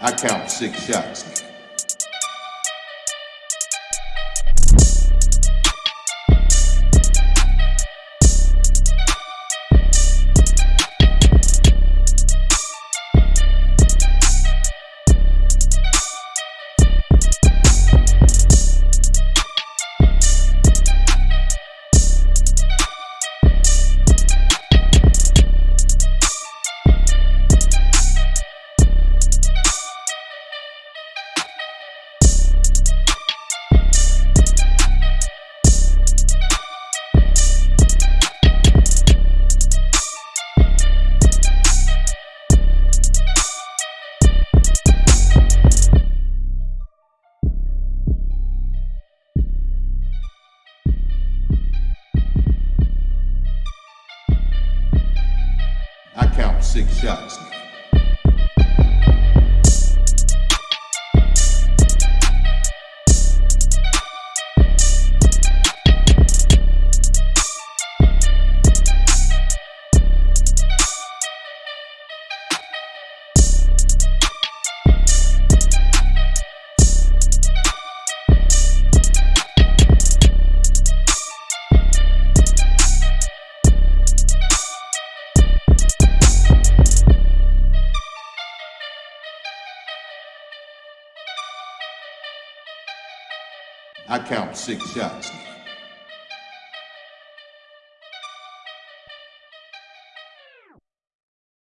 I count six shots. Six shots. I count six shots.